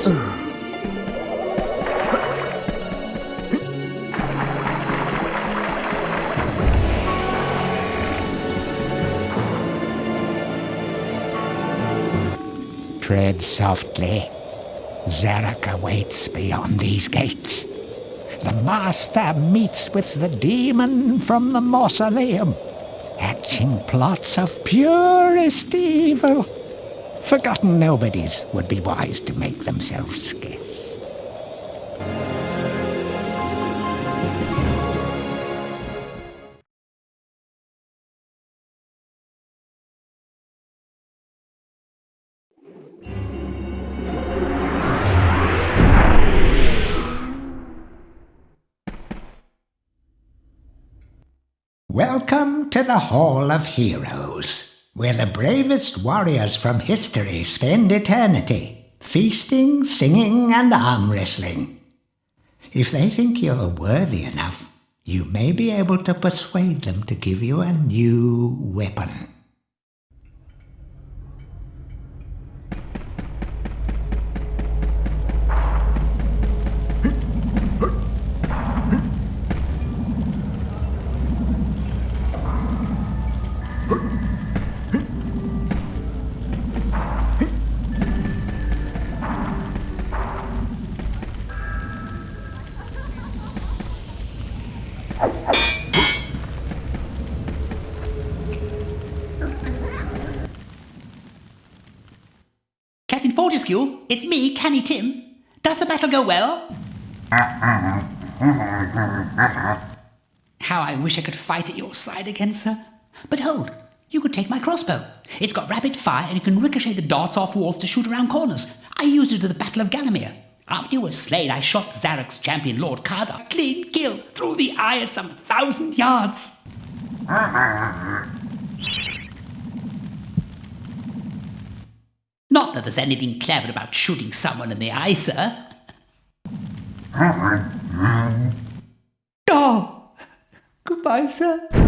Tread softly. Zarok awaits beyond these gates. The Master meets with the demon from the mausoleum, hatching plots of purest evil. Forgotten nobodies would be wise to make themselves scarce. Welcome to the Hall of Heroes, where the bravest warriors from history spend eternity, feasting, singing, and arm wrestling. If they think you're worthy enough, you may be able to persuade them to give you a new weapon. Captain Fortesque, it's me, Canny Tim. Does the battle go well? How I wish I could fight at your side again, sir. But hold, you could take my crossbow. It's got rapid fire and you can ricochet the darts off walls to shoot around corners. I used it at the Battle of Gallowmere. After you were slain, I shot Zarok's champion, Lord Kardok, clean kill, through the eye at some thousand yards. Not that there's anything clever about shooting someone in the eye, sir. Oh, goodbye, sir.